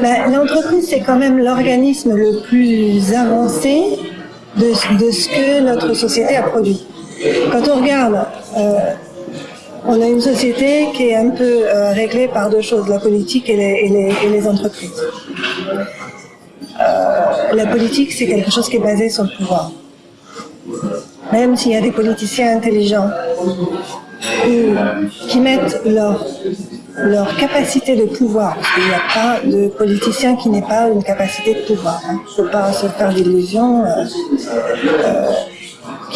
Ben, l'entreprise, c'est quand même l'organisme le plus avancé de, ce que notre société a produit. Quand on regarde, euh, on a une société qui est un peu euh, réglée par deux choses, la politique et les, entreprises. Euh, la politique, c'est quelque chose qui est basé sur le pouvoir. Même s'il y a des politiciens intelligents qui mettent leur leur capacité de pouvoir. Il n'y a pas de politicien qui n'ait pas une capacité de pouvoir. Il hein. ne faut pas se faire d'illusions. Euh,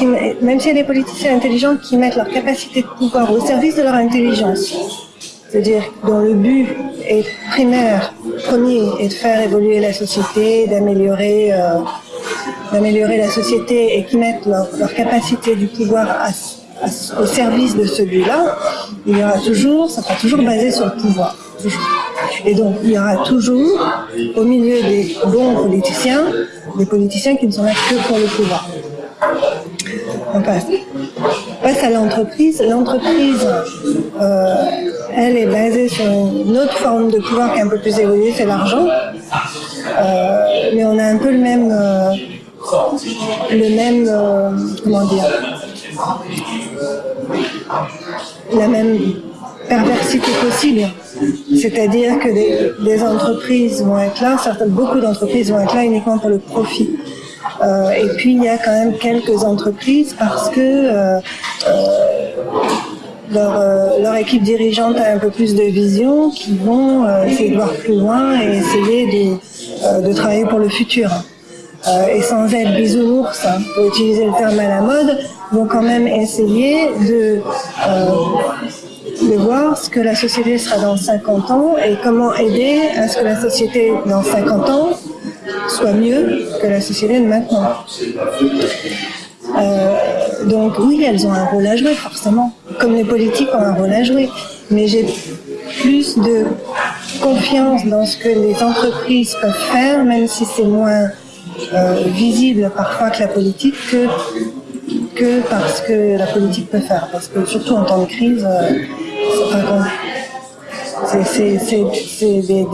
euh, même s'il y a des politiciens intelligents qui mettent leur capacité de pouvoir au service de leur intelligence, c'est-à-dire dont le but est primaire, premier, est de faire évoluer la société, d'améliorer euh, la société et qui mettent leur, capacité du pouvoir au service de celui-là, il y aura toujours, ça sera toujours basé sur le pouvoir. Et donc, il y aura toujours, au milieu des bons politiciens, des politiciens qui ne sont là que pour le pouvoir. On passe. à l'entreprise. L'entreprise, euh, elle est basée sur une autre forme de pouvoir qui est un peu plus évoluée, c'est l'argent. Euh, mais on a un peu le même, euh, le même, comment dire, la même perversité possible. C'est-à-dire que des, entreprises vont être là, certaines, beaucoup d'entreprises vont être là uniquement pour le profit. Euh, et puis il y a quand même quelques entreprises parce que euh, euh, leur, équipe dirigeante a un peu plus de vision, qui vont essayer de voir plus loin et essayer de travailler pour le futur. Euh, et sans être bisounours, hein, pour utiliser le terme à la mode, vont quand même essayer de, euh, de voir ce que la société sera dans 50 ans et comment aider à ce que la société dans 50 ans soit mieux que la société de maintenant. Euh, donc oui, elles ont un rôle à jouer, forcément, comme les politiques ont un rôle à jouer. Mais j'ai plus de confiance dans ce que les entreprises peuvent faire, même si c'est moins visible parfois que la politique que, parce que la politique peut faire. Parce que surtout en temps de crise, euh, c'est des,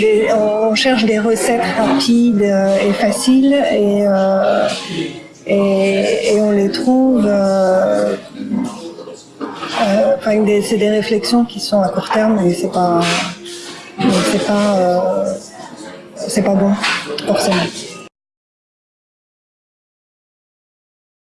des, on cherche des recettes rapides et faciles et, euh, on les trouve. Euh, c'est des réflexions qui sont à court terme et c'est c'est pas c'est pas bon, forcément.